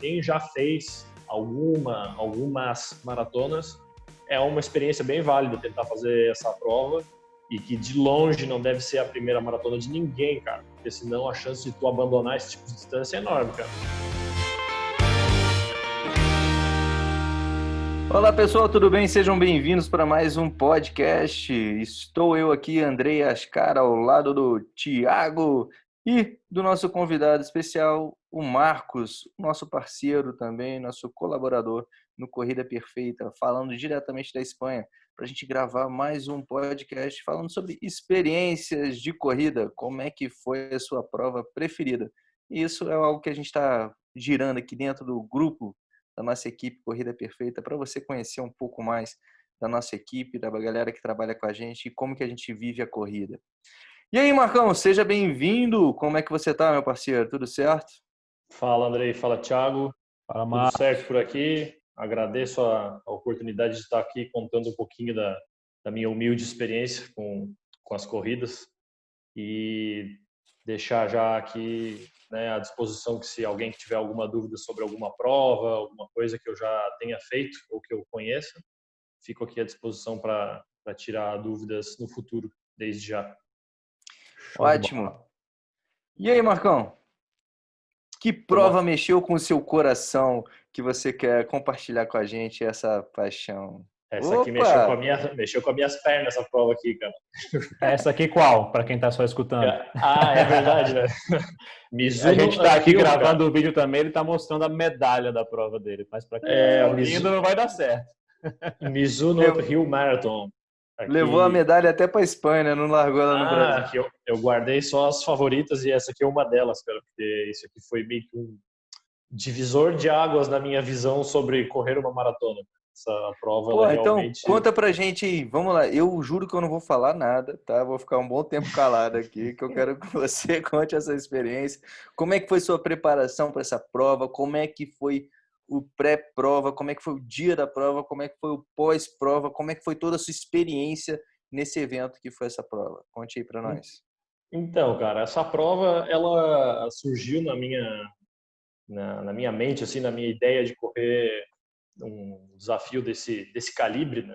quem já fez alguma, algumas maratonas, é uma experiência bem válida tentar fazer essa prova e que de longe não deve ser a primeira maratona de ninguém, cara, porque senão a chance de tu abandonar esse tipo de distância é enorme, cara. Olá pessoal, tudo bem? Sejam bem-vindos para mais um podcast. Estou eu aqui, Andrei Ascar, ao lado do Tiago e do nosso convidado especial, o Marcos, nosso parceiro também, nosso colaborador no Corrida Perfeita, falando diretamente da Espanha, para a gente gravar mais um podcast falando sobre experiências de corrida, como é que foi a sua prova preferida. Isso é algo que a gente está girando aqui dentro do grupo da nossa equipe Corrida Perfeita, para você conhecer um pouco mais da nossa equipe, da galera que trabalha com a gente e como que a gente vive a corrida. E aí, Marcão, seja bem-vindo. Como é que você está, meu parceiro? Tudo certo? Fala, Andrei. Fala, Thiago. Fala, Marcos. Tudo certo por aqui. Agradeço a, a, oportunidade de estar aqui contando um pouquinho da, da minha humilde experiência com, com as corridas e deixar já aqui né, à disposição que se alguém tiver alguma dúvida sobre alguma prova, alguma coisa que eu já tenha feito ou que eu conheça, fico aqui à disposição para tirar dúvidas no futuro, desde já. Ótimo. E aí, Marcão? Que prova mexeu com o seu coração que você quer compartilhar com a gente essa paixão? Essa Opa! aqui mexeu com, a minha, mexeu com as minhas pernas, essa prova aqui, cara. Essa aqui qual? Para quem tá só escutando. Ah, é verdade, né? Mizuno, a gente tá aqui gravando cara. o vídeo também, ele tá mostrando a medalha da prova dele. Mas para quem é, tá ouvindo, não vai dar certo. Mizuno Rio Marathon. Aqui... Levou a medalha até para Espanha, né? não largou ela no ah, Brasil. Eu, eu guardei só as favoritas e essa aqui é uma delas, cara, porque isso aqui foi meio que um divisor de águas na minha visão sobre correr uma maratona essa prova Pô, então realmente... conta pra gente aí, vamos lá. Eu juro que eu não vou falar nada, tá? Vou ficar um bom tempo calado aqui, que eu quero que você conte essa experiência. Como é que foi sua preparação para essa prova? Como é que foi o pré-prova? Como é que foi o dia da prova? Como é que foi o pós-prova? Como é que foi toda a sua experiência nesse evento que foi essa prova? Conte aí para nós. Então, cara, essa prova ela surgiu na minha na, na minha mente, assim, na minha ideia de correr um desafio desse, desse calibre, né?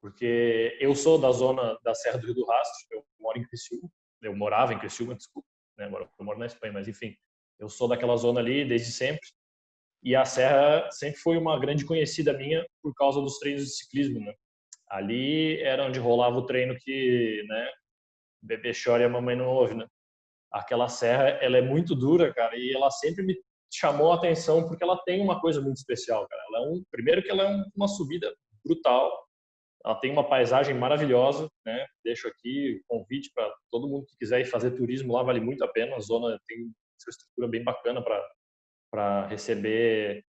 Porque eu sou da zona da Serra do Rio do Rastro, eu moro em Criciúma, eu morava em Criciúma, desculpa, né? Eu moro na Espanha, mas enfim, eu sou daquela zona ali desde sempre. E a Serra sempre foi uma grande conhecida minha por causa dos treinos de ciclismo, né? Ali era onde rolava o treino que, né, bebê chora e a mamãe não ouve, né? Aquela serra, ela é muito dura, cara, e ela sempre me chamou a atenção porque ela tem uma coisa muito especial, cara. Ela é um, primeiro que ela é uma subida brutal, ela tem uma paisagem maravilhosa, né? Deixo aqui o convite para todo mundo que quiser ir fazer turismo lá, vale muito a pena. A zona tem uma infraestrutura bem bacana para para receber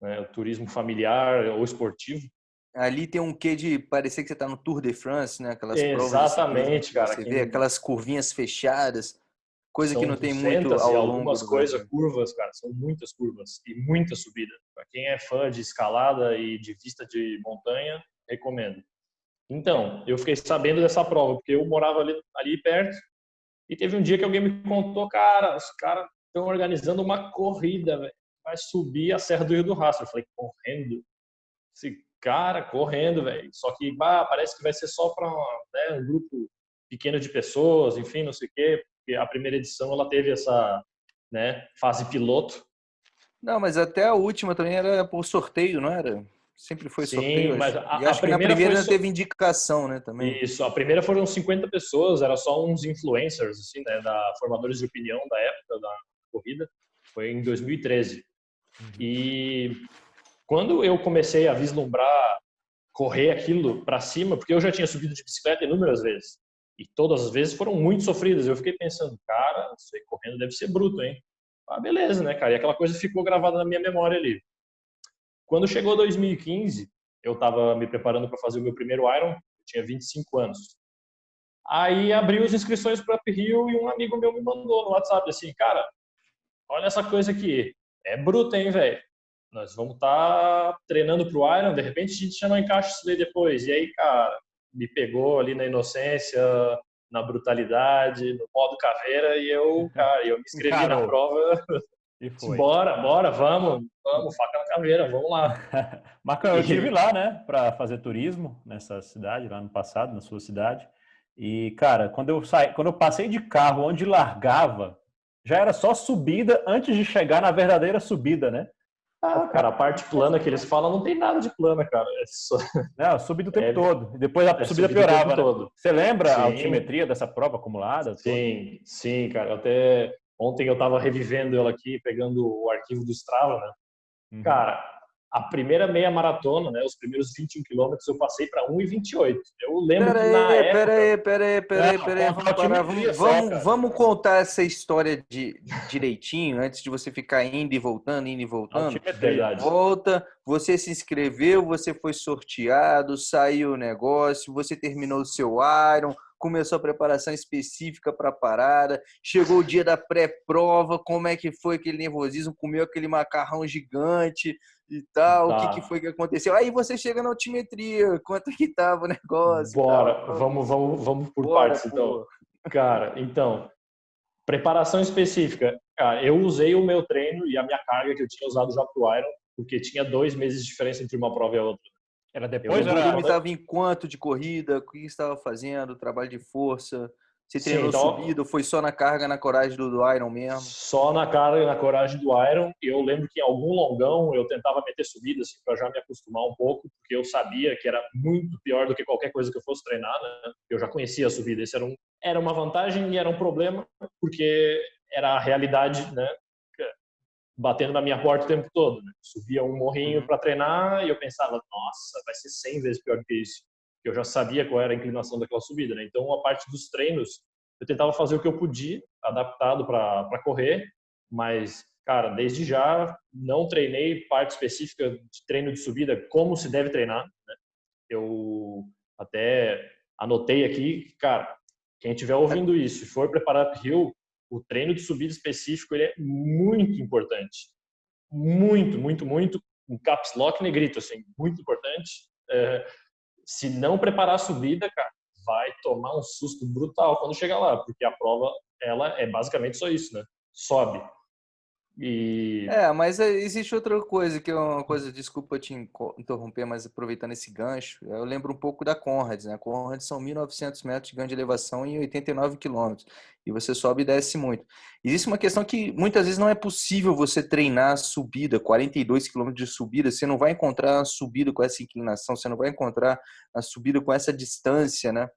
né, o turismo familiar ou esportivo. Ali tem um quê de parecer que você está no Tour de France, né? Aquelas Exatamente, provas, cara. Você vê aquelas curvinhas fechadas. Coisa que não tem muito ao longo algumas coisas, curvas, cara, são muitas curvas e muita subida. Para quem é fã de escalada e de vista de montanha, recomendo. Então, eu fiquei sabendo dessa prova, porque eu morava ali, ali perto e teve um dia que alguém me contou, cara, os caras estão organizando uma corrida, véio. vai subir a Serra do Rio do Rastro. Eu falei, correndo? Esse cara correndo, velho. Só que bah, parece que vai ser só para né, um grupo pequeno de pessoas, enfim, não sei o quê porque a primeira edição ela teve essa né, fase piloto. Não, mas até a última também era por sorteio, não era? Sempre foi Sim, sorteio. mas a, e acho que na primeira teve indicação, né, também. Isso, a primeira foram 50 pessoas, era só uns influencers, assim, né, da formadores de opinião da época da corrida. Foi em 2013. Uhum. E quando eu comecei a vislumbrar correr aquilo para cima, porque eu já tinha subido de bicicleta inúmeras vezes. E todas as vezes foram muito sofridas. Eu fiquei pensando, cara, isso aí correndo deve ser bruto, hein? Ah, beleza, né, cara? E aquela coisa ficou gravada na minha memória ali. Quando chegou 2015, eu estava me preparando para fazer o meu primeiro Iron, eu tinha 25 anos. Aí abriu as inscrições para Rio e um amigo meu me mandou no WhatsApp assim, cara, olha essa coisa aqui, é bruta, hein, velho? Nós vamos estar tá treinando para o Iron, de repente a gente já não encaixa isso daí depois. E aí, cara, me pegou ali na inocência, na brutalidade, no modo caveira, e eu, cara, eu me inscrevi Caramba. na prova E foi. Bora, bora, vamos, vamos, faca na caveira, vamos lá. Marcão, eu estive lá, né, para fazer turismo nessa cidade, lá no passado, na sua cidade. E, cara, quando eu saí, quando eu passei de carro onde largava, já era só subida antes de chegar na verdadeira subida, né? Ah, cara, a parte plana que eles falam não tem nada de plana, cara. É só... Não, subida o tempo é, todo. E depois a é subida, subida piorava. Né? Você lembra sim. a altimetria dessa prova acumulada? Sim, sim, cara. Até ontem eu tava revivendo ela aqui, pegando o arquivo do Strava, né? Uhum. Cara, a primeira meia maratona, né, os primeiros 21 quilômetros, eu passei para 1,28. Eu lembro pera que na aí, época... Peraí, peraí, peraí, peraí, vamos parar. Vamos, vamos, vamos, contar essa história de, direitinho, antes de você ficar indo e voltando, indo e voltando. Verdade. Volta, você se inscreveu, você foi sorteado, saiu o negócio, você terminou o seu Iron, começou a preparação específica para a parada, chegou o dia da pré-prova, como é que foi aquele nervosismo, comeu aquele macarrão gigante e tal, tá. o que, tá. que, foi que aconteceu. Aí você chega na altimetria, quanto que tava o negócio. Bora, vamos, vamos, vamos por Bora, partes então. Cara, então, preparação específica. Cara, eu usei o meu treino e a minha carga que eu tinha usado já pro Iron, porque tinha dois meses de diferença entre uma prova e a outra. Era depois? O volume estava em quanto de corrida? O que estava fazendo? Trabalho de força? Você treinou Sim, então, subido? Foi só na carga, na coragem do, do Iron mesmo? Só na carga e na coragem do Iron. Eu lembro que em algum longão eu tentava meter subida assim, para já me acostumar um pouco, porque eu sabia que era muito pior do que qualquer coisa que eu fosse treinar. Né? Eu já conhecia a subida. Isso era, um, era uma vantagem e era um problema, porque era a realidade né, batendo na minha porta o tempo todo. Né? Subia um morrinho uhum. para treinar e eu pensava, nossa, vai ser 100 vezes pior que isso. Eu já sabia qual era a inclinação daquela subida. Né? Então, a parte dos treinos, eu tentava fazer o que eu podia, adaptado para correr, mas, cara, desde já não treinei parte específica de treino de subida, como se deve treinar. Né? Eu até anotei aqui, cara, quem estiver ouvindo isso e for preparar para Rio, o treino de subida específico ele é muito importante. Muito, muito, muito. Um caps lock negrito, assim, muito importante. É, se não preparar a subida, cara, vai tomar um susto brutal quando chegar lá, porque a prova, ela é basicamente só isso, né? Sobe. E... É, mas é, existe outra coisa que é uma coisa, desculpa te interromper, mas aproveitando esse gancho, eu lembro um pouco da Conrads, né? Conrads são 1.900 metros de ganho de elevação em 89 quilômetros, e você sobe e desce muito. Existe uma questão que muitas vezes não é possível você treinar a subida, 42 quilômetros de subida, você não vai encontrar a subida com essa inclinação, você não vai encontrar a subida com essa distância, né?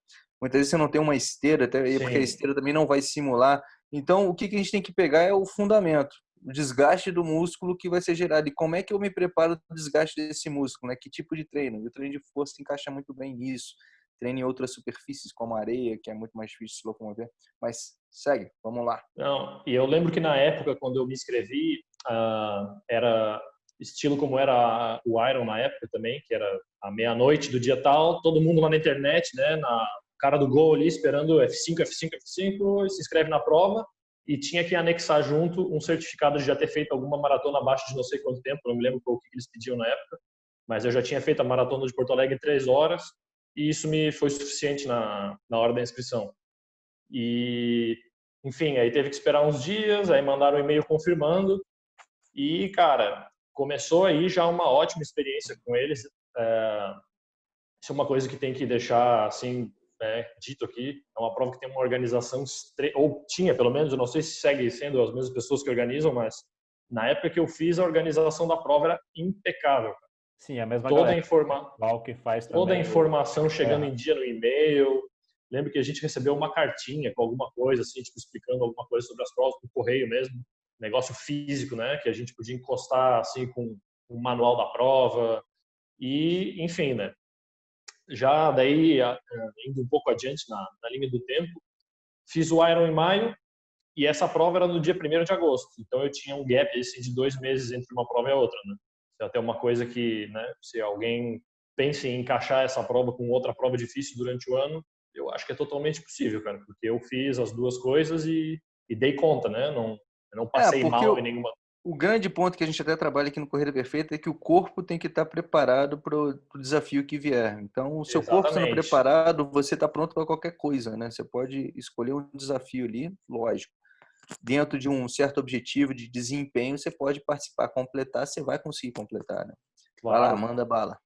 Muitas vezes você não tem uma esteira, até porque a esteira também não vai simular. Então, o que a gente tem que pegar é o fundamento o desgaste do músculo que vai ser gerado. E como é que eu me preparo do desgaste desse músculo? Né? Que tipo de treino? o treino de força encaixa muito bem nisso. Treino em outras superfícies, como areia, que é muito mais difícil de se locomover. Mas segue, vamos lá. Não, e eu lembro que na época, quando eu me inscrevi, uh, era estilo como era o Iron na época também, que era a meia-noite do dia tal, todo mundo lá na internet, né, na cara do gol ali, esperando F5, F5, F5, se inscreve na prova e tinha que anexar junto um certificado de já ter feito alguma maratona abaixo de não sei quanto tempo, não me lembro o que eles pediam na época, mas eu já tinha feito a maratona de Porto Alegre três horas e isso me foi suficiente na, na hora da inscrição. E, enfim, aí teve que esperar uns dias, aí mandaram um e-mail confirmando e, cara, começou aí já uma ótima experiência com eles. É, isso é uma coisa que tem que deixar, assim, né, dito aqui, é uma prova que tem uma organização, ou tinha pelo menos, eu não sei se segue sendo as mesmas pessoas que organizam, mas na época que eu fiz, a organização da prova era impecável. Sim, a mesma toda a informa que faz também. Toda a informação chegando é. em dia no e-mail. Lembro que a gente recebeu uma cartinha com alguma coisa, assim, tipo, explicando alguma coisa sobre as provas, por correio mesmo. Negócio físico, né? Que a gente podia encostar, assim, com o manual da prova. E, enfim, né? Já daí indo um pouco adiante na, na linha do tempo, fiz o Iron em maio e essa prova era no dia 1 de agosto. Então eu tinha um gap assim, de dois meses entre uma prova e a outra. Né? É até uma coisa que, né, se alguém pensa em encaixar essa prova com outra prova difícil durante o ano, eu acho que é totalmente possível, cara, porque eu fiz as duas coisas e, e dei conta, né? Não, não passei é, mal eu, em nenhuma o grande ponto que a gente até trabalha aqui no Corrida Perfeita é que o corpo tem que estar preparado para o desafio que vier. Então, o seu Exatamente. corpo sendo preparado, você está pronto para qualquer coisa, né? Você pode escolher um desafio ali, lógico. dentro de um certo objetivo de desempenho, você pode participar, completar, você vai conseguir completar, né? Claro. Vai lá, manda bala.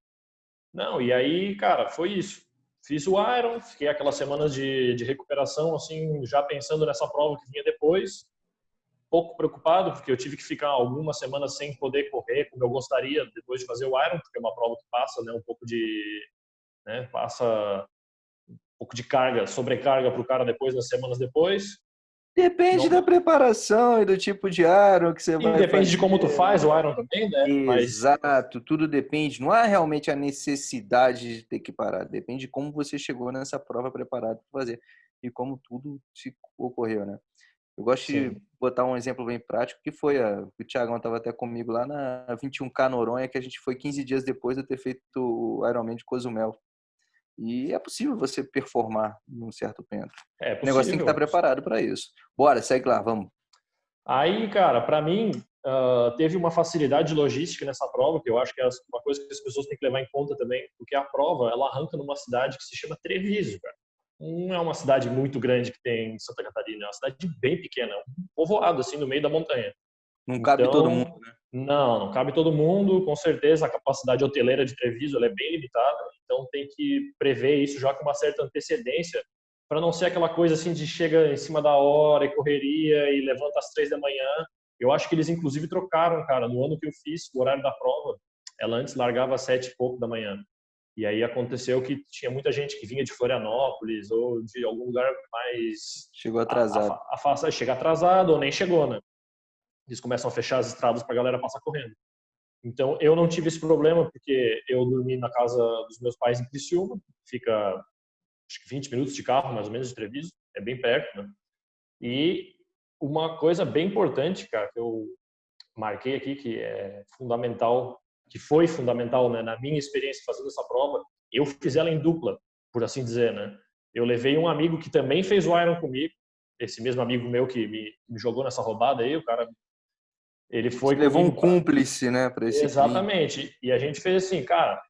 Não, e aí, cara, foi isso. Fiz o Iron, fiquei aquelas semanas de, de recuperação, assim, já pensando nessa prova que vinha depois. Pouco preocupado, porque eu tive que ficar algumas semanas sem poder correr como eu gostaria depois de fazer o Iron, porque é uma prova que passa né, um pouco de. Né, passa um pouco de carga, sobrecarga para o cara depois, nas semanas depois. Depende não... da preparação e do tipo de Iron que você e vai depende fazer. de como tu faz o Iron também, né? Exato, Mas... tudo depende. Não há realmente a necessidade de ter que parar. Depende de como você chegou nessa prova preparado para fazer e como tudo se ocorreu, né? Eu gosto Sim. de botar um exemplo bem prático, que foi a, o Thiagão estava até comigo lá na 21K Noronha, que a gente foi 15 dias depois de ter feito o Ironman de Cozumel. E é possível você performar num certo pento. É possível. O negócio tem que estar preparado para isso. Bora, segue lá, vamos. Aí, cara, para mim, uh, teve uma facilidade logística nessa prova, que eu acho que é uma coisa que as pessoas têm que levar em conta também, porque a prova, ela arranca numa cidade que se chama Treviso, cara. Não é uma cidade muito grande que tem em Santa Catarina, é uma cidade bem pequena, um povoado, assim, no meio da montanha. Não cabe então, todo mundo, né? Não, não cabe todo mundo. Com certeza, a capacidade hoteleira de Treviso é bem limitada, então tem que prever isso já com uma certa antecedência, para não ser aquela coisa assim de chega em cima da hora e correria e levanta às três da manhã. Eu acho que eles, inclusive, trocaram, cara. No ano que eu fiz, o horário da prova, ela antes largava às sete e pouco da manhã. E aí aconteceu que tinha muita gente que vinha de Florianópolis ou de algum lugar mais... Chegou atrasado. A, a, a, chega atrasado ou nem chegou, né? eles começam a fechar as estradas para a galera passar correndo. Então, eu não tive esse problema, porque eu dormi na casa dos meus pais em Criciúma, fica acho que 20 minutos de carro, mais ou menos, de Treviso, é bem perto, né? E uma coisa bem importante, cara, que eu marquei aqui, que é fundamental, que foi fundamental né, na minha experiência fazendo essa prova, eu fiz ela em dupla, por assim dizer, né? Eu levei um amigo que também fez o Iron comigo, esse mesmo amigo meu que me, me jogou nessa roubada aí, o cara ele foi. Você levou um cúmplice, né, para esse. Exatamente. E a gente fez assim, cara,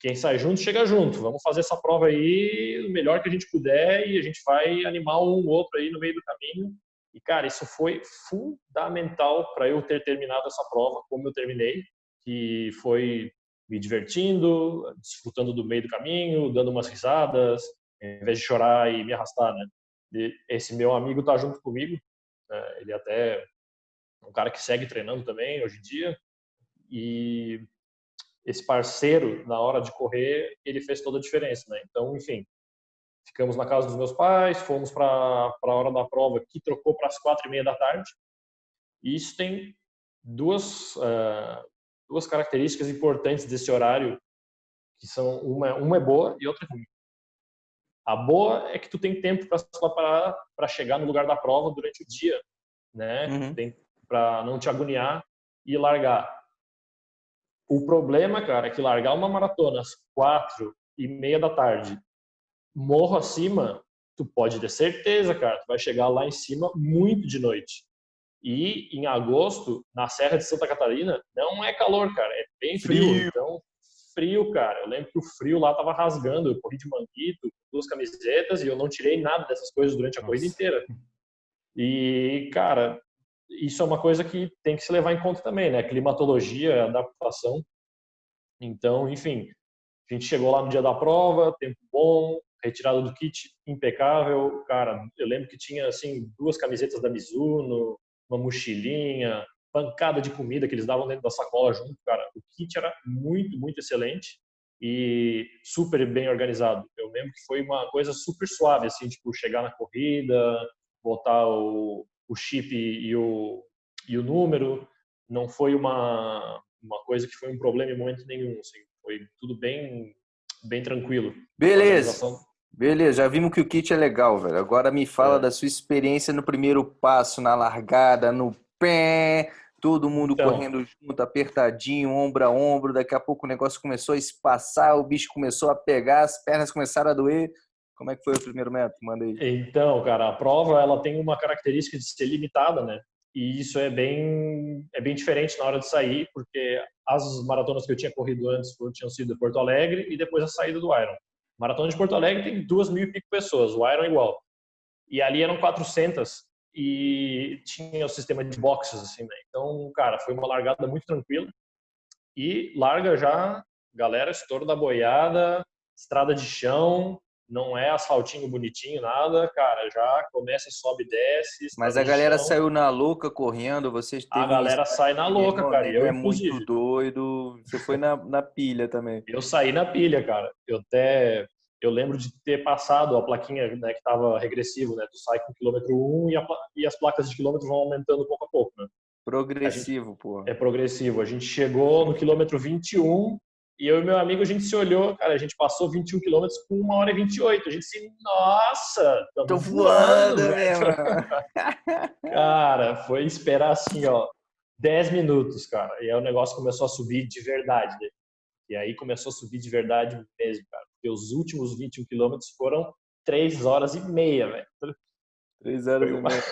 quem sai junto chega junto. Vamos fazer essa prova aí o melhor que a gente puder e a gente vai animar um outro aí no meio do caminho. E cara, isso foi fundamental para eu ter terminado essa prova como eu terminei, que foi me divertindo, desfrutando do meio do caminho, dando umas risadas, em vez de chorar e me arrastar, né? E esse meu amigo tá junto comigo, né? ele até um cara que segue treinando também hoje em dia. E esse parceiro, na hora de correr, ele fez toda a diferença, né? Então, enfim, ficamos na casa dos meus pais, fomos para a hora da prova, que trocou para as quatro e meia da tarde. E isso tem duas, uh, duas características importantes desse horário, que são uma, uma é boa e outra é ruim. A boa é que tu tem tempo para se preparar para chegar no lugar da prova durante o dia, né? Uhum. Tem para não te agoniar e largar. O problema, cara, é que largar uma maratona às quatro e meia da tarde, morro acima, tu pode ter certeza, cara, tu vai chegar lá em cima muito de noite. E em agosto, na Serra de Santa Catarina, não é calor, cara, é bem frio. frio. Então, frio, cara. Eu lembro que o frio lá tava rasgando. Eu corri de manguito, duas camisetas e eu não tirei nada dessas coisas durante a Nossa. corrida inteira. E, cara, isso é uma coisa que tem que se levar em conta também, né? Climatologia, adaptação. Então, enfim, a gente chegou lá no dia da prova, tempo bom, retirada do kit impecável. Cara, eu lembro que tinha assim duas camisetas da Mizuno, uma mochilinha, pancada de comida que eles davam dentro da sacola junto, cara. O kit era muito, muito excelente e super bem organizado. Eu lembro que foi uma coisa super suave, assim, tipo, chegar na corrida, botar o, o chip e o, e o número. Não foi uma, uma coisa que foi um problema em momento nenhum. Assim. Foi tudo bem, bem tranquilo. Beleza. Beleza, já vimos que o kit é legal, velho. Agora me fala é. da sua experiência no primeiro passo, na largada, no pé, todo mundo então, correndo junto, apertadinho, ombro a ombro. Daqui a pouco o negócio começou a espaçar, o bicho começou a pegar, as pernas começaram a doer. Como é que foi o primeiro método? Manda aí. Então, cara, a prova ela tem uma característica de ser limitada, né? E isso é bem é bem diferente na hora de sair, porque as maratonas que eu tinha corrido antes tinham sido Porto Alegre e depois a saída do Iron. Maratona de Porto Alegre tem duas mil e pico pessoas, o Iron igual. E ali eram 400 e tinha o sistema de boxes, assim, né? Então, cara, foi uma largada muito tranquila. E larga já, galera, estouro da boiada, estrada de chão, não é asfaltinho bonitinho, nada, cara, já começa, sobe, desce. Mas a galera chão. saiu na louca correndo, vocês A galera sai na louca, cara. Eu, é inclusive. muito doido. Você foi na, na pilha também. Eu saí na pilha, cara. Eu até eu lembro de ter passado a plaquinha né, que estava regressivo, né? Tu sai com quilômetro 1 e, a, e as placas de quilômetro vão aumentando pouco a pouco, né? Progressivo, pô. É progressivo. A gente chegou no quilômetro 21 e eu e meu amigo, a gente se olhou, cara, a gente passou 21 quilômetros com 1 hora e 28. A gente se, nossa, tô voando, velho. cara, foi esperar assim, ó, 10 minutos, cara. E aí o negócio começou a subir de verdade. Né? E aí começou a subir de verdade mesmo, cara. Porque os últimos 21 quilômetros foram 3 horas e meia, velho. 3 horas e meia.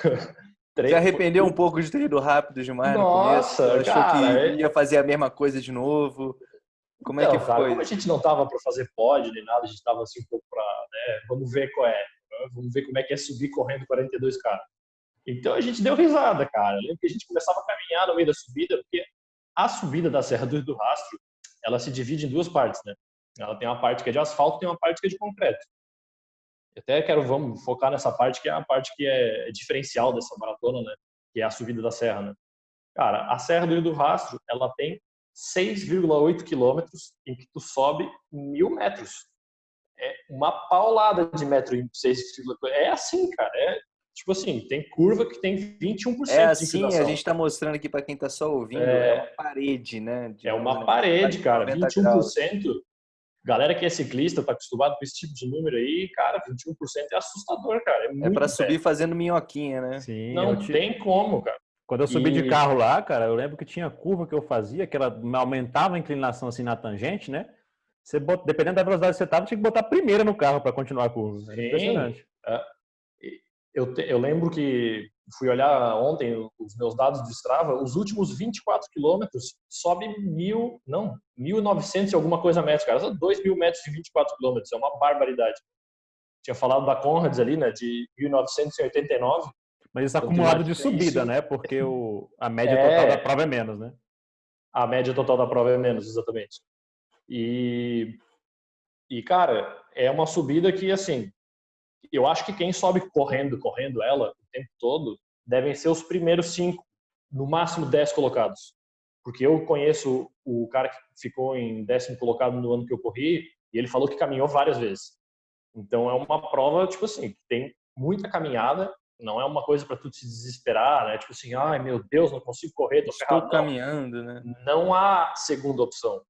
Você arrependeu um pouco de ter ido rápido demais Nossa, no começo? Achou cara, que é ia fazer a mesma coisa de novo? Como é que cara, foi? Como a gente não tava para fazer pod nem nada, a gente tava assim um pouco para, né, vamos ver qual é, vamos ver como é que é subir correndo 42 k. Então a gente deu risada, cara. Eu lembro que a gente começava a caminhar no meio da subida, porque a subida da Serra do Rastro, ela se divide em duas partes, né? Ela tem uma parte que é de asfalto e tem uma parte que é de concreto. Eu até quero, vamos focar nessa parte que é a parte que é diferencial dessa maratona, né? Que é a subida da serra, né? Cara, a Serra do Rio do Rastro, ela tem 6,8 quilômetros em que tu sobe mil metros. É uma paulada de metro em 6,8. É assim, cara. É tipo assim, tem curva que tem 21% é assim, a gente está mostrando aqui para quem está só ouvindo, é, é, uma parede, né? é uma parede, cara. 21%. Graus. Galera que é ciclista, tá acostumado com esse tipo de número aí, cara, 21% é assustador, cara. É, é para subir fazendo minhoquinha, né? Sim. Não tem como, cara. Quando eu subi e... de carro lá, cara, eu lembro que tinha curva que eu fazia, que ela aumentava a inclinação assim na tangente, né? Você bot... dependendo da velocidade que você tava, tinha que botar a primeira no carro para continuar a curva. Era impressionante. É. Eu, te... eu lembro que fui olhar ontem os meus dados do Strava, os últimos 24 quilômetros sobe mil, não, 1.900 e alguma coisa metros, cara. São 2 mil metros de 24 quilômetros, é uma barbaridade. Tinha falado da Conrads ali, né, de 1989. Mas isso é acumulado de subida, isso... né? Porque o, a média é... total da prova é menos, né? A média total da prova é menos, exatamente. E, e cara, é uma subida que, assim, eu acho que quem sobe correndo, correndo ela o tempo todo, devem ser os primeiros cinco, no máximo dez colocados. Porque eu conheço o cara que ficou em décimo colocado no ano que eu corri e ele falou que caminhou várias vezes. Então é uma prova, tipo assim, que tem muita caminhada, não é uma coisa para tu te desesperar, né? Tipo assim, ai meu Deus, não consigo correr, tô Estou ferrado. caminhando, né? Não há segunda opção.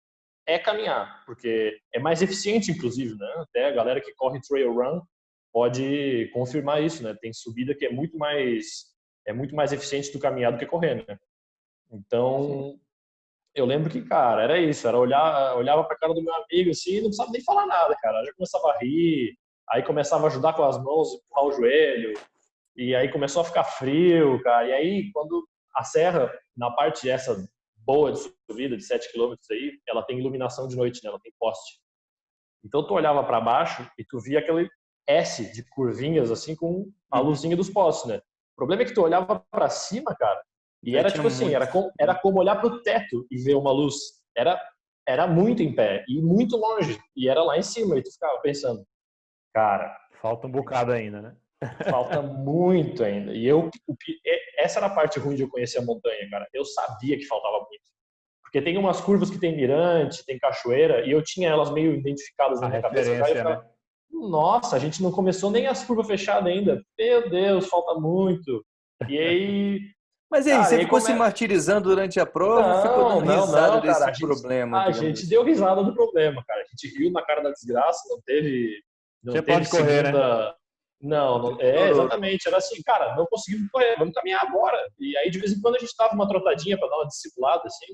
É caminhar, porque é mais eficiente, inclusive, né? Até a galera que corre trail run pode confirmar isso, né? Tem subida que é muito mais é muito mais eficiente do caminhar do que correr, né? Então, eu lembro que, cara, era isso, era olhar, olhava para cara do meu amigo assim, não precisava nem falar nada, cara. Já começava a rir, aí começava a ajudar com as mãos, empurrar o joelho, e aí começou a ficar frio, cara. E aí, quando a serra, na parte essa boa de subida, de 7 km aí, ela tem iluminação de noite, né? Ela tem poste. Então, tu olhava para baixo e tu via aquele S de curvinhas, assim, com a uhum. luzinha dos postes, né? O problema é que tu olhava para cima, cara, e era tipo assim, era como, era como olhar pro teto e ver uma luz. Era, era muito em pé e muito longe. E era lá em cima. E tu ficava pensando, cara... Falta um bocado ainda, né? Falta muito ainda. E eu, essa era a parte ruim de eu conhecer a montanha, cara. Eu sabia que faltava muito. Porque tem umas curvas que tem mirante, tem cachoeira, e eu tinha elas meio identificadas na minha cabeça. Cara, ficava, né? Nossa, a gente não começou nem as curvas fechadas ainda. Meu Deus, falta muito. E aí. Mas aí, cara, você ficou come... se martirizando durante a prova não, ficou dando não, risada não, desse cara, problema? A gente, assim? deu risada do problema, cara. A gente riu na cara da desgraça, não teve. Não você teve pode correr, né? segunda... né? Não, não, é exatamente. Era assim, cara, não conseguimos correr, vamos caminhar agora. E aí, de vez em quando, a gente dava uma trotadinha para dar uma discipulada, assim.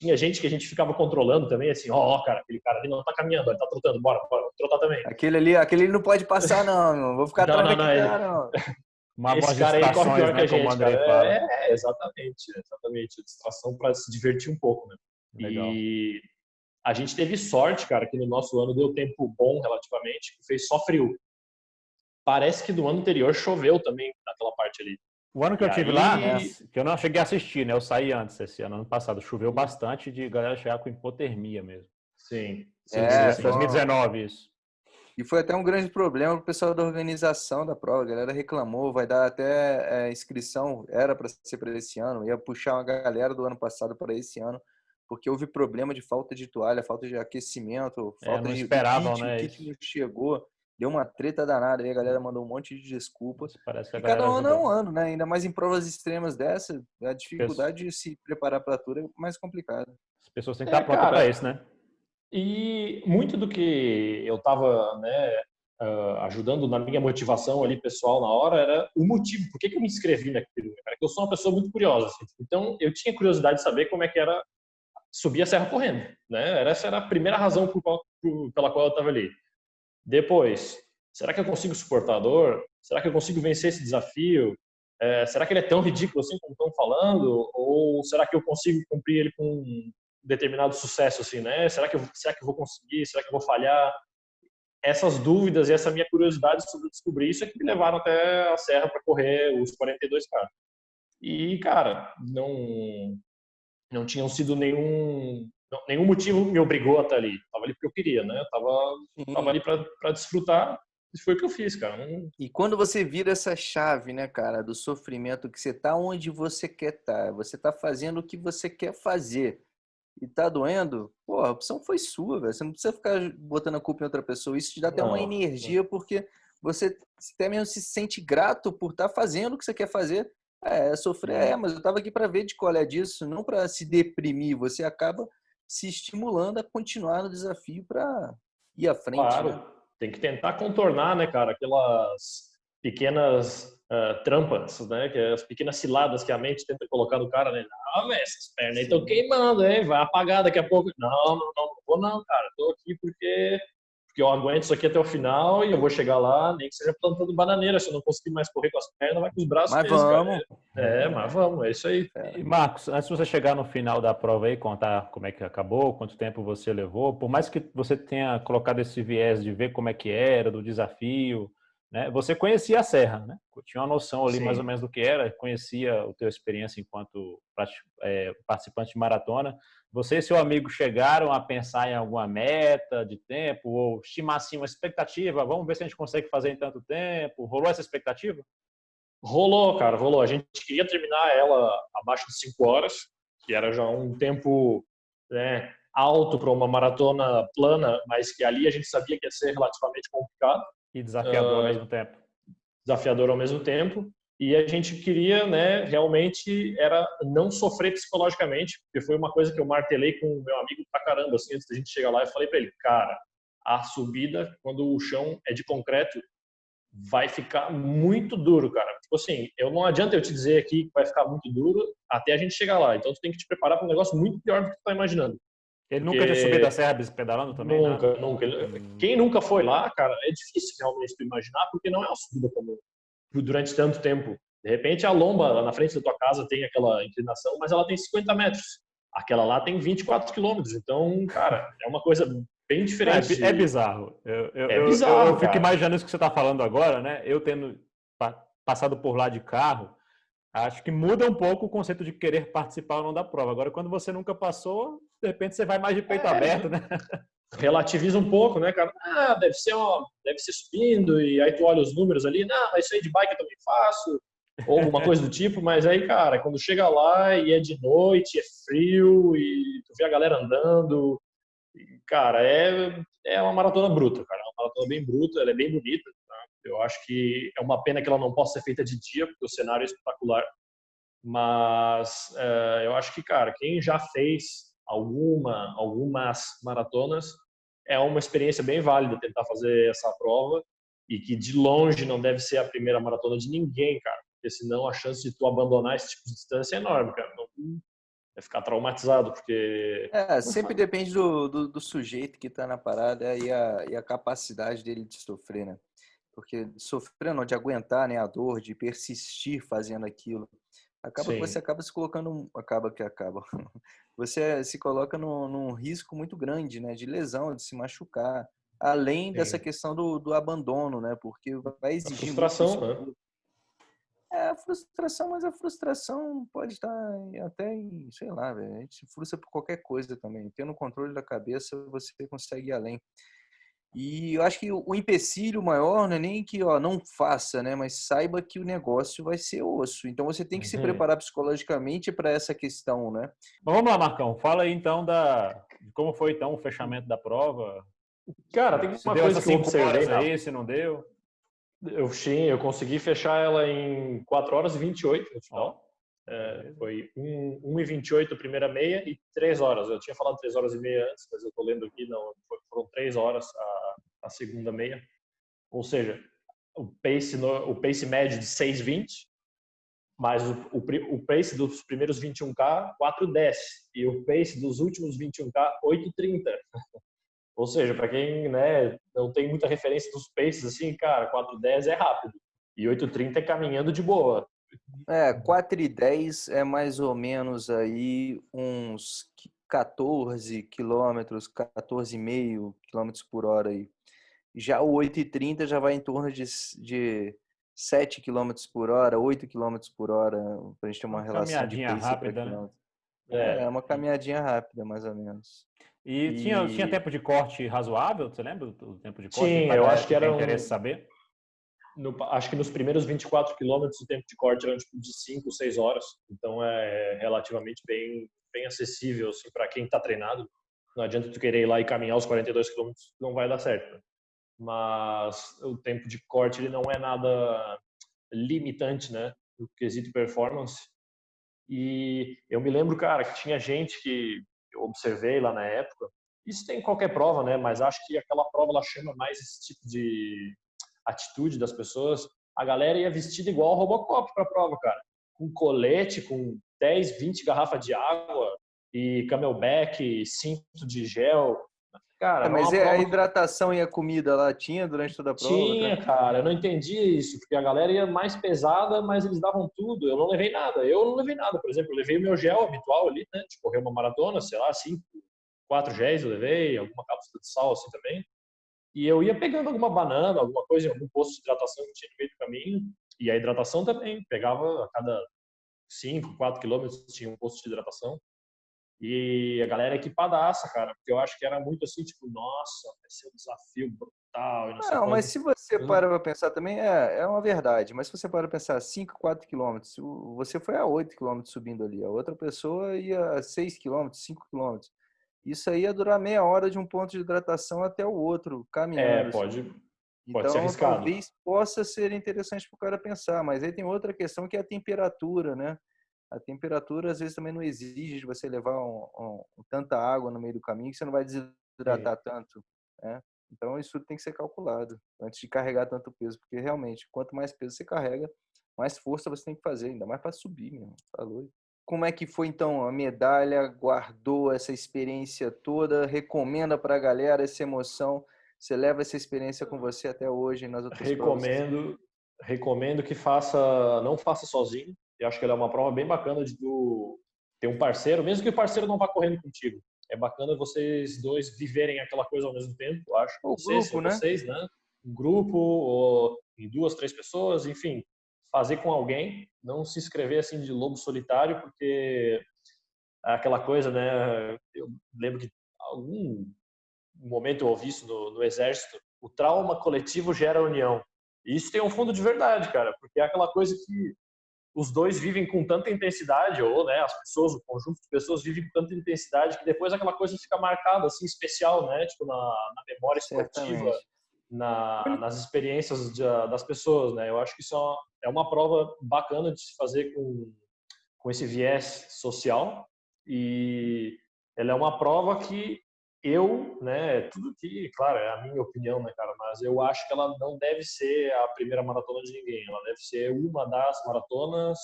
Tinha gente que a gente ficava controlando também, assim, ó, oh, cara, aquele cara ali não tá caminhando, ele tá trotando, bora, bora, trotar também. Aquele ali, aquele ali não pode passar, não, não. vou ficar atrás não, não, não, não. Uma Esse cara aí corre pior né, que a gente, cara. É, é, exatamente, exatamente. Distração para se divertir um pouco, né? Legal. E a gente teve sorte, cara, que no nosso ano deu tempo bom relativamente, que fez só frio. parece que do ano anterior choveu também naquela parte ali. O ano que e eu tive aí... lá, né, que eu não cheguei a assistir, né? Eu saí antes esse ano, ano passado. Choveu bastante de galera chegar com hipotermia mesmo. Sim. sim é, sim. 2019 isso. E foi até um grande problema para o pessoal da organização da prova. A galera reclamou, vai dar até é, inscrição, era para ser para esse ano, ia puxar uma galera do ano passado para esse ano, porque houve problema de falta de toalha, falta de aquecimento, é, falta é, de esperavam, kit, né? o kit não chegou, deu uma treta danada, aí a galera mandou um monte de desculpas. Parece que e cada ano é um ano, né? Ainda mais em provas extremas dessa, a dificuldade de se preparar para a tour é mais complicada. As pessoas têm que estar é, prontas para isso, né? E muito do que eu estava né, uh, ajudando na minha motivação ali pessoal na hora era o motivo, por que, que eu me inscrevi naquilo. Cara, eu sou uma pessoa muito curiosa. Assim, então, eu tinha curiosidade de saber como é que era subir a serra correndo. Né? Essa era a primeira razão por qual, por, pela qual eu estava ali. Depois, será que eu consigo suportar a dor? Será que eu consigo vencer esse desafio? É, será que ele é tão ridículo assim como estão falando? Ou será que eu consigo cumprir ele com determinado sucesso, assim, né? Será que, eu, será que eu vou conseguir? Será que eu vou falhar? Essas dúvidas e essa minha curiosidade sobre descobrir isso é que me levaram até a serra para correr os 42K. E, cara, não, não tinham sido nenhum não, nenhum motivo me obrigou a estar ali. Tava ali porque eu queria, né? Eu tava, tava ali para desfrutar e foi o que eu fiz, cara. Não... E quando você vira essa chave, né, cara, do sofrimento, que você tá onde você quer estar, tá, você tá fazendo o que você quer fazer e tá doendo, pô, a opção foi sua, velho. Você não precisa ficar botando a culpa em outra pessoa. Isso te dá até não, uma energia, não. porque você até mesmo se sente grato por estar tá fazendo o que você quer fazer. É, sofrer, é, mas eu tava aqui para ver de qual é disso, não para se deprimir. Você acaba se estimulando a continuar no desafio para ir à frente. Claro, né? tem que tentar contornar, né, cara, aquelas pequenas uh, trampas, né, que é as pequenas ciladas que a mente tenta colocar no cara, né? Não, velho, essas pernas estão queimando, hein? Vai apagar daqui a pouco. Não, não, não, não vou não, cara. Tô aqui porque porque eu aguento isso aqui até o final e eu vou chegar lá, nem que seja plantando bananeira. Se eu não conseguir mais correr com as pernas, vai com os braços Mas mesmo, vamos. Cara. É, mas vamos, é isso aí. E Marcos, antes de você chegar no final da prova aí, contar como é que acabou, quanto tempo você levou, por mais que você tenha colocado esse viés de ver como é que era, do desafio, né? Você conhecia a serra, né? Tinha uma noção ali Sim. mais ou menos do que era, conhecia a tua experiência enquanto é, participante de maratona. Você e seu amigo chegaram a pensar em alguma meta de tempo ou estimar assim uma expectativa? Vamos ver se a gente consegue fazer em tanto tempo. Rolou essa expectativa? Rolou, cara, rolou. A gente queria terminar ela abaixo de 5 horas, que era já um tempo né, alto para uma maratona plana, mas que ali a gente sabia que ia ser relativamente complicado. E desafiador uh, ao ah, mesmo tempo. Desafiador ao mesmo tempo. E a gente queria, né, realmente era não sofrer psicologicamente, porque foi uma coisa que eu martelei com o meu amigo pra caramba, assim, antes da gente chegar lá, eu falei para ele, cara, a subida, quando o chão é de concreto, vai ficar muito duro, cara. Tipo assim, eu não adianta eu te dizer aqui que vai ficar muito duro até a gente chegar lá. Então tu tem que te preparar para um negócio muito pior do que tu tá imaginando. Ele nunca tinha subido a serra pedalando também? Nunca, né? nunca. Quem nunca foi lá, cara, é difícil realmente tu imaginar, porque não é uma subida comum durante tanto tempo. De repente, a lomba lá na frente da tua casa tem aquela inclinação, mas ela tem 50 metros. Aquela lá tem 24 quilômetros. Então, cara, é uma coisa bem diferente. É, é bizarro. Eu, eu, é bizarro. Eu, eu fico imaginando isso que você está falando agora, né? Eu tendo passado por lá de carro, acho que muda um pouco o conceito de querer participar ou não da prova. Agora, quando você nunca passou, de repente você vai mais de peito é, aberto, né? relativiza um pouco, né, cara? Ah, deve ser, uma, deve ser subindo, e aí tu olha os números ali, não, mas isso aí de bike eu também faço, ou alguma coisa do tipo, mas aí, cara, quando chega lá e é de noite, é frio, e tu vê a galera andando, cara, é, é uma maratona bruta, cara, é uma maratona bem bruta, ela é bem bonita? Eu acho que é uma pena que ela não possa ser feita de dia, porque o cenário é espetacular, mas é, eu acho que, cara, quem já fez alguma, algumas maratonas, é uma experiência bem válida tentar fazer essa prova e que de longe não deve ser a primeira maratona de ninguém, cara, porque senão a chance de tu abandonar esse tipo de distância é enorme, cara. Não, é ficar traumatizado, porque... É, sempre depende do, do, do, sujeito que está na parada e a, e a capacidade dele de sofrer, né? Porque sofrer não, de aguentar né, a dor, de persistir fazendo aquilo. Acaba que você acaba se colocando, acaba que acaba. Você se coloca num, num, risco muito grande, né, de lesão, de se machucar. além Sim. dessa questão do, do abandono, né? Porque vai exigir. A frustração, né? É, a frustração, mas a frustração pode estar até em, sei lá, véio, a gente se frustra por qualquer coisa também. Tendo controle da cabeça, você consegue ir além. E eu acho que o empecilho maior não é nem que ó, não faça, né? Mas saiba que o negócio vai ser osso. Então você tem que uhum. se preparar psicologicamente para essa questão, né? Mas vamos lá, Marcão. Fala aí então da de como foi então o fechamento da prova. Cara, tem uma coisa que eu observei aí, se não deu. Eu sim, eu consegui fechar ela em 4 horas e 28 no final. É, foi 1, 1 e 28 a primeira meia e 3 horas. Eu tinha falado 3 horas e meia antes, mas eu estou lendo aqui, não, foram 3 horas a, a segunda meia. Ou seja, o pace, no, o pace médio de 6,20, mas o, o, o, pace dos primeiros 21K, 4,10. E o pace dos últimos 21K, 8,30. Ou seja, para quem né, não tem muita referência dos paces, assim, cara, 4,10 é rápido. E 8,30 é caminhando de boa. É, 4,10 é mais ou menos aí uns 14 quilômetros, 14,5 quilômetros por hora aí. Já o 8,30 já vai em torno de, de 7 quilômetros por hora, 8 quilômetros por hora, para a gente ter uma, uma relação de pace rápida, né? É, é, uma caminhadinha rápida, mais ou menos. E, e... Tinha, tinha tempo de corte razoável? Você lembra do tempo de corte? Tinha, eu acho que era. Um... saber? No, acho que nos primeiros 24 quilômetros o tempo de corte era tipo de 5, 6 horas. Então é relativamente bem, bem acessível assim, para quem está treinado. Não adianta tu querer ir lá e caminhar os 42 quilômetros, não vai dar certo. Né? Mas o tempo de corte ele não é nada limitante, né? No quesito performance. E eu me lembro, cara, que tinha gente que eu observei lá na época. Isso tem em qualquer prova, né? Mas acho que aquela prova ela chama mais esse tipo de atitude das pessoas. A galera ia vestida igual Robocop para a prova, cara. Com colete, com 10, 20 garrafas de água e camelback, cinto de gel. Cara, é, mas a hidratação e a comida lá tinha durante toda a prova? Tinha, né? cara. Eu não entendi isso, porque a galera ia mais pesada, mas eles davam tudo. Eu não levei nada. Eu não levei nada. Por exemplo, eu levei o meu gel habitual ali, né? De correr uma maratona, sei lá, cinco, quatro géis eu levei, alguma cápsula de sal assim também. E eu ia pegando alguma banana, alguma coisa, algum posto de hidratação que tinha no meio do caminho. E a hidratação também. Pegava a cada 5, 4 quilômetros tinha um posto de hidratação. E a galera equipadaça, cara, porque eu acho que era muito assim, tipo, nossa, vai ser um desafio brutal. não, não mas se você uhum. para pra pensar também, é, é uma verdade, mas se você para pra pensar 5, 4 quilômetros, você foi a 8 quilômetros subindo ali, a outra pessoa ia a 6 quilômetros, 5 quilômetros. Isso aí ia durar meia hora de um ponto de hidratação até o outro, caminhando. É, assim. pode, pode então, ser arriscado. talvez possa ser interessante para o cara pensar, mas aí tem outra questão que é a temperatura, né? a temperatura às vezes também não exige de você levar um, um, tanta água no meio do caminho que você não vai desidratar Sim. tanto, né? Então isso tem que ser calculado antes de carregar tanto peso, porque realmente quanto mais peso você carrega, mais força você tem que fazer, ainda mais para subir, mesmo. Falou. Como é que foi então a medalha? Guardou essa experiência toda? Recomenda para a galera essa emoção? Você leva essa experiência com você até hoje nas outras recomendo, provas? Recomendo que faça, não faça sozinho. Eu acho que ela é uma prova bem bacana de tu ter um parceiro, mesmo que o parceiro não vá correndo contigo. É bacana vocês dois viverem aquela coisa ao mesmo tempo, eu acho. O grupo, né? Vocês, né? Um grupo, ou em duas, três pessoas, enfim. Fazer com alguém, não se inscrever assim de lobo solitário, porque é aquela coisa, né? Eu lembro que algum momento eu ouvi isso no, no exército, o trauma coletivo gera união. E isso tem um fundo de verdade, cara, porque é aquela coisa que os dois vivem com tanta intensidade, ou né, as pessoas, o conjunto de pessoas vivem com tanta intensidade que depois aquela coisa fica marcada, assim, especial, né? Tipo, na, na memória esportiva, na, nas experiências de, das pessoas, né? Eu acho que isso é uma, é prova bacana de se fazer com, com esse viés social e ela é uma prova que eu, né, tudo que, claro, é a minha opinião, né, cara, mas eu acho que ela não deve ser a primeira maratona de ninguém, ela deve ser uma das maratonas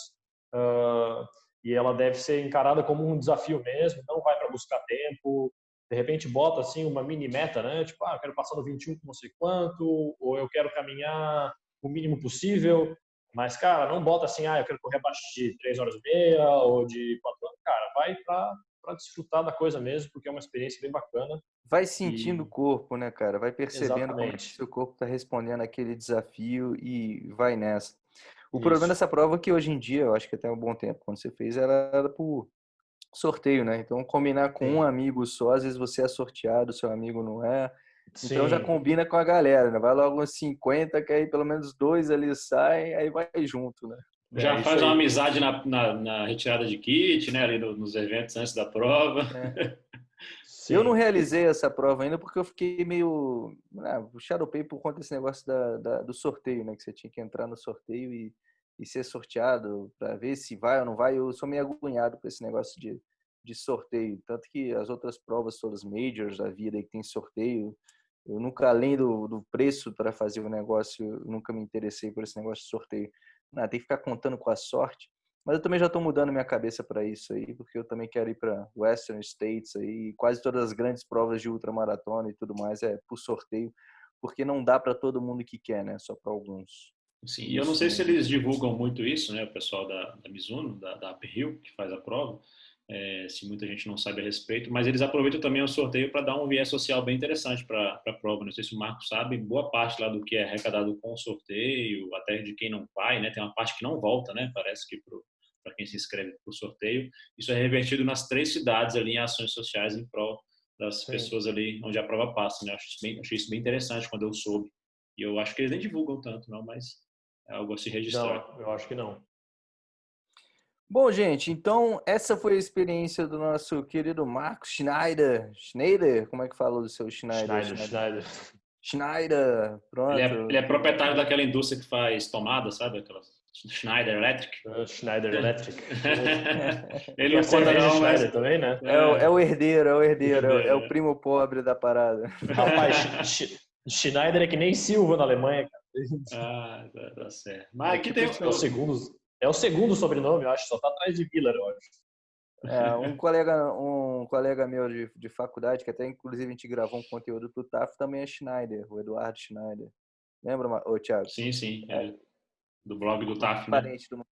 uh, e ela deve ser encarada como um desafio mesmo, não vai para buscar tempo, de repente bota assim uma mini meta, né, tipo, ah, eu quero passar no 21 com não sei quanto, ou eu quero caminhar o mínimo possível, mas, cara, não bota assim, ah, eu quero correr abaixo de 3 horas e meia ou de 4 horas, cara, vai para desfrutar da coisa mesmo, porque é uma experiência bem bacana. Vai sentindo e... o corpo, né, cara? Vai percebendo Exatamente. como seu corpo está respondendo aquele desafio e vai nessa. O Isso. problema dessa prova é que hoje em dia, eu acho que até um bom tempo, quando você fez, era, era por sorteio, né? Então, combinar com Sim. um amigo só, às vezes você é sorteado, seu amigo não é. Sim. Então já combina com a galera, né? Vai logo uns 50, que aí pelo menos dois ali saem, aí vai junto, né? Já é, faz uma amizade na, na, na, retirada de kit, né? Ali no, nos eventos antes da prova. É. eu não realizei essa prova ainda porque eu fiquei meio ah, shadowpay por conta desse negócio da, da, do sorteio, né? Que você tinha que entrar no sorteio e, e ser sorteado para ver se vai ou não vai. Eu sou meio agoniado com esse negócio de, de sorteio. Tanto que as outras provas, todas majors da vida que tem sorteio, eu nunca, além do, do preço para fazer o negócio, nunca me interessei por esse negócio de sorteio. Não, tem que ficar contando com a sorte. Mas eu também já estou mudando minha cabeça para isso aí, porque eu também quero ir para Western States aí. Quase todas as grandes provas de ultramaratona e tudo mais é por sorteio, porque não dá para todo mundo que quer, né? Só para alguns. Sim, e eu não sei se eles divulgam muito isso, né? O pessoal da, da Mizuno, da, da Uphill, que faz a prova é, se muita gente não sabe a respeito, mas eles aproveitam também o sorteio para dar um viés social bem interessante para a prova. Não sei se o Marco sabe, boa parte lá do que é arrecadado com o sorteio, até de quem não vai, né? Tem uma parte que não volta, né? Parece que para quem se inscreve para o sorteio, isso é revertido nas três cidades ali em ações sociais em prol das Sim. pessoas ali onde a prova passa, né? Acho isso bem, achei isso bem interessante quando eu soube. E eu acho que eles nem divulgam tanto, não, mas é algo a se registrar. Não, eu acho que não. Bom, gente, então essa foi a experiência do nosso querido Marcos Schneider. Schneider? Como é que fala do seu Schneider? Schneider, Schneider. Schneider, pronto. Ele é, ele é, proprietário daquela indústria que faz tomada, sabe? Aquela Schneider Electric. Uh, Schneider Electric. ele não conta não, Schneider também, né? É, é, o herdeiro, é o herdeiro, é, é o primo pobre da parada. Rapaz, Schneider é que nem Silva na Alemanha, cara. Ah, tá, certo. Mas aqui tem... Os segundos é o segundo sobrenome, eu acho, só tá atrás de Miller, eu acho. É, um colega, um colega meu de, de faculdade, que até inclusive a gente gravou um conteúdo pro TAF, também é Schneider, o Eduardo Schneider. Lembra, ô, Thiago? Sim, sim. É. Do blog do TAF, né? Parente do...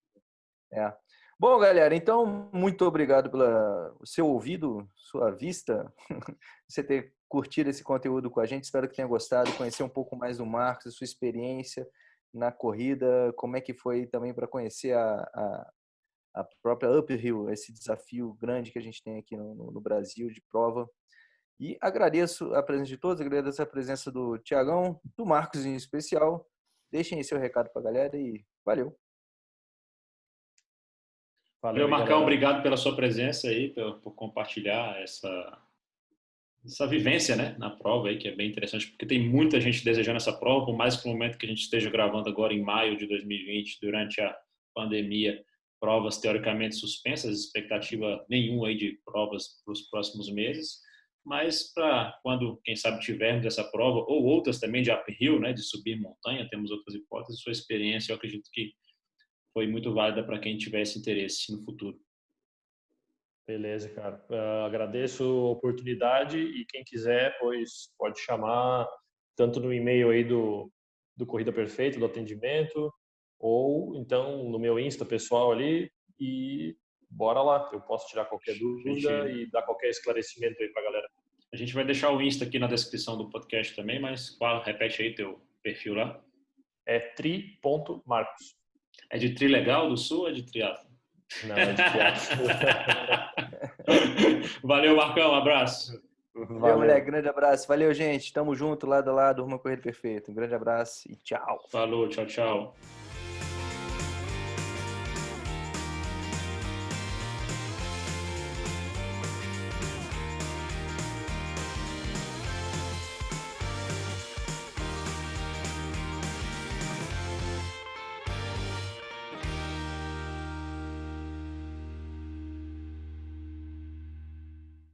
É. Bom, galera, então, muito obrigado pelo seu ouvido, sua vista, você ter curtido esse conteúdo com a gente. Espero que tenha gostado, conhecer um pouco mais do Marcos, a sua experiência, na corrida, como é que foi também para conhecer a, a, a, própria Uphill, esse desafio grande que a gente tem aqui no, no, Brasil de prova. E agradeço a presença de todos, agradeço a presença do Tiagão, do Marcos em especial. Deixem aí seu recado para a galera e valeu. Valeu, Marcão, galera. obrigado pela sua presença aí, por, por compartilhar essa, essa vivência né, na prova aí, que é bem interessante, porque tem muita gente desejando essa prova, por mais que no momento que a gente esteja gravando agora em maio de 2020, durante a pandemia, provas teoricamente suspensas, expectativa nenhuma aí de provas para os próximos meses, mas para quando, quem sabe, tivermos essa prova, ou outras também de uphill, né, de subir montanha, temos outras hipóteses, sua experiência eu acredito que foi muito válida para quem tivesse interesse no futuro. Beleza, cara. Uh, agradeço a oportunidade e quem quiser, pois pode chamar tanto no e-mail aí do, do Corrida Perfeita, do atendimento, ou então no meu Insta pessoal ali e bora lá. Eu posso tirar qualquer dúvida gente... e dar qualquer esclarecimento aí pra galera. A gente vai deixar o Insta aqui na descrição do podcast também, mas fala, repete aí teu perfil lá. É tri.marcos. É de tri legal do sul ou é de triatlo? Não, é de Valeu, Marcão. Um abraço. Valeu, moleque. Grande abraço. Valeu, gente. Tamo junto, lado a lado. Uma corrida perfeita. Um grande abraço e tchau. Falou, tchau, tchau.